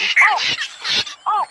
Oh! Oh!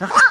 Ah!